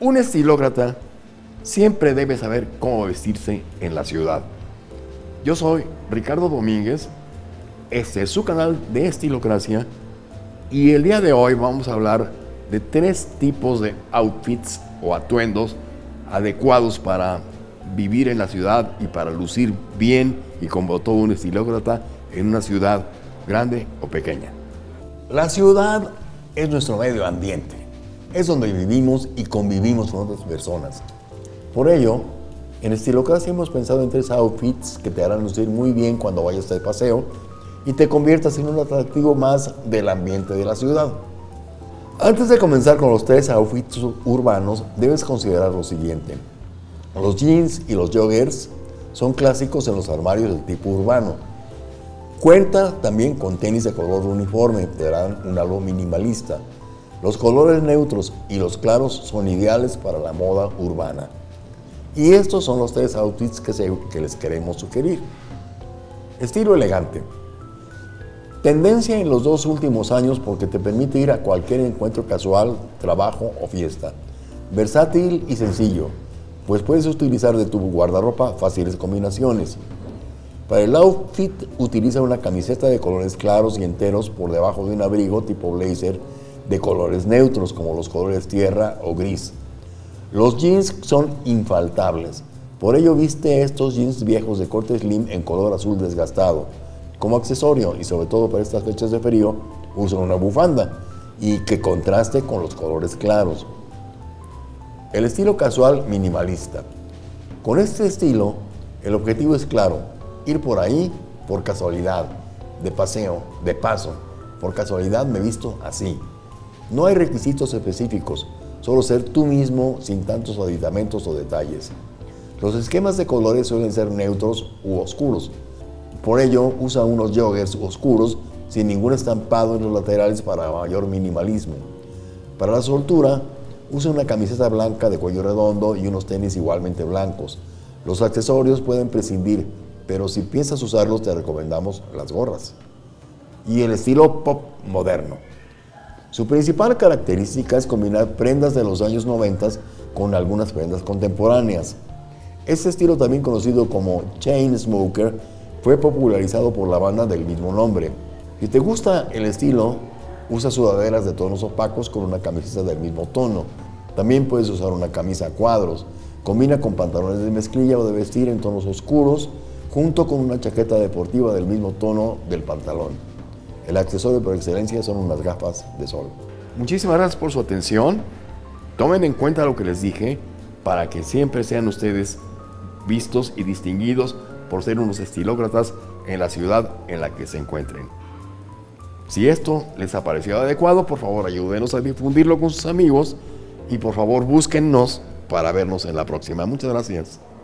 Un estilócrata siempre debe saber cómo vestirse en la ciudad. Yo soy Ricardo Domínguez, este es su canal de Estilocracia y el día de hoy vamos a hablar de tres tipos de outfits o atuendos adecuados para vivir en la ciudad y para lucir bien y como todo un estilócrata en una ciudad grande o pequeña. La ciudad es nuestro medio ambiente es donde vivimos y convivimos con otras personas. Por ello, en Estilocracia hemos pensado en tres outfits que te harán lucir muy bien cuando vayas de paseo y te conviertas en un atractivo más del ambiente de la ciudad. Antes de comenzar con los tres outfits urbanos, debes considerar lo siguiente. Los jeans y los joggers son clásicos en los armarios del tipo urbano. Cuenta también con tenis de color uniforme, te darán un algo minimalista. Los colores neutros y los claros son ideales para la moda urbana. Y estos son los tres outfits que, les queremos sugerir. Estilo elegante. Tendencia en los dos últimos años porque te permite ir a cualquier encuentro casual, trabajo o fiesta. Versátil y sencillo, pues puedes utilizar de tu guardarropa fáciles combinaciones. Para el outfit utiliza una camiseta de colores claros y enteros por debajo de un abrigo tipo blazer de colores neutros como los colores tierra o gris. Los jeans son infaltables, por ello viste estos jeans viejos de corte slim en color azul desgastado. Como accesorio y sobre todo para estas fechas de frío, usa una bufanda y que contraste con los colores claros. El estilo casual minimalista. Con este estilo, el objetivo es claro, ir por ahí por casualidad, de paseo, de paso. Por casualidad me visto así. No hay requisitos específicos, solo ser tú mismo sin tantos aditamentos o detalles. Los esquemas de colores suelen ser neutros u oscuros. Por ello, usa unos joggers oscuros sin ningún estampado en los laterales para mayor minimalismo. Para la soltura, usa una camiseta blanca de cuello redondo y unos tenis igualmente blancos. Los accesorios pueden prescindir, pero si piensas usarlos te recomendamos las gorras. Y el estilo pop moderno. Su principal característica es combinar prendas de los años 90 con algunas prendas contemporáneas. Este estilo, también conocido como Chain Smoker, fue popularizado por la banda del mismo nombre. Si te gusta el estilo, usa sudaderas de tonos opacos con una camiseta del mismo tono. También puedes usar una camisa a cuadros. Combina con pantalones de mezclilla o de vestir en tonos oscuros, junto con una chaqueta deportiva del mismo tono del pantalón. El accesorio por excelencia son unas gafas de sol. Muchísimas gracias por su atención. Tomen en cuenta lo que les dije para que siempre sean ustedes vistos y distinguidos por ser unos estilócratas en la ciudad en la que se encuentren. Si esto les ha parecido adecuado, por favor ayúdenos a difundirlo con sus amigos y por favor búsquennos para vernos en la próxima. Muchas gracias.